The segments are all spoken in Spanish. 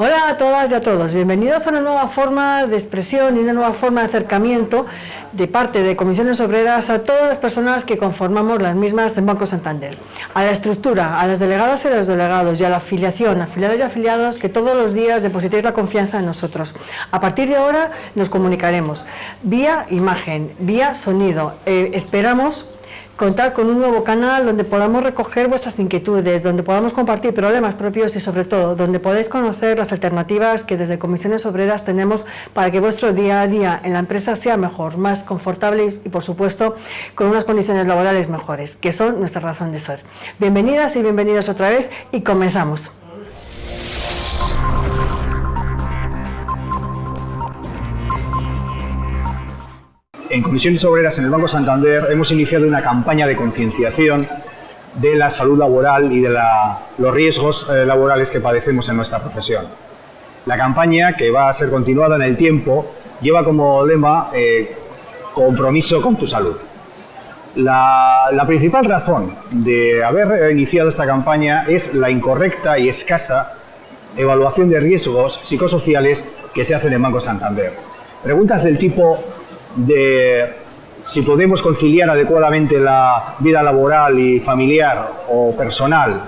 Hola a todas y a todos, bienvenidos a una nueva forma de expresión y una nueva forma de acercamiento de parte de comisiones obreras a todas las personas que conformamos las mismas en Banco Santander. A la estructura, a las delegadas y a los delegados y a la afiliación, afiliados y afiliados que todos los días depositéis la confianza en nosotros. A partir de ahora nos comunicaremos vía imagen, vía sonido. Eh, esperamos contar con un nuevo canal donde podamos recoger vuestras inquietudes, donde podamos compartir problemas propios y sobre todo donde podéis conocer las alternativas que desde Comisiones Obreras tenemos para que vuestro día a día en la empresa sea mejor, más confortable y por supuesto con unas condiciones laborales mejores, que son nuestra razón de ser. Bienvenidas y bienvenidos otra vez y comenzamos. En Comisiones Obreras en el Banco Santander hemos iniciado una campaña de concienciación de la salud laboral y de los riesgos eh, laborales que padecemos en nuestra profesión. La campaña, que va a ser continuada en el tiempo, lleva como lema eh, compromiso con tu salud. La, la, principal razón de haber iniciado esta campaña es la incorrecta y escasa evaluación de riesgos psicosociales que se hacen en Banco Santander. Preguntas del tipo de si podemos conciliar adecuadamente la vida laboral y familiar o personal,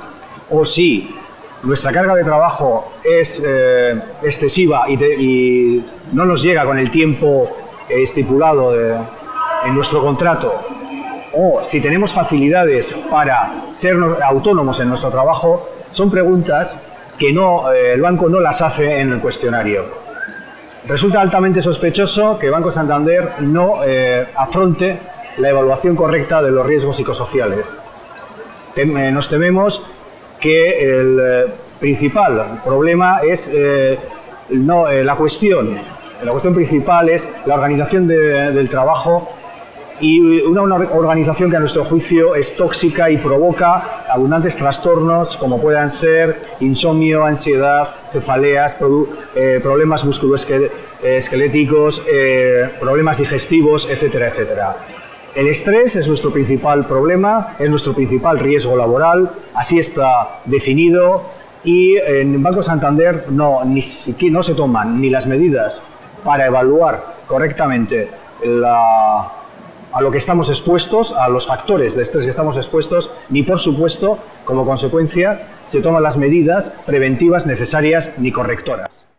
o si nuestra carga de trabajo es eh, excesiva y, no nos llega con el tiempo estipulado en nuestro contrato, o si tenemos facilidades para ser autónomos en nuestro trabajo, son preguntas que no, eh, el banco no las hace en el cuestionario. Resulta altamente sospechoso que Banco Santander no eh, afronte la evaluación correcta de los riesgos psicosociales. Eh, nos tememos que el eh, principal problema es no, la cuestión. La cuestión principal es la organización del trabajo y una, organización que a nuestro juicio es tóxica y provoca abundantes trastornos como puedan ser insomnio, ansiedad, cefaleas, eh, problemas musculoesqueléticos, eh, problemas digestivos, etcétera, etcétera. El estrés es nuestro principal problema, es nuestro principal riesgo laboral, así está definido y en Banco Santander no, ni siquiera no se toman ni las medidas para evaluar correctamente la, a lo que estamos expuestos, a los factores de estrés que estamos expuestos, ni por supuesto, como consecuencia, se toman las medidas preventivas necesarias ni correctoras.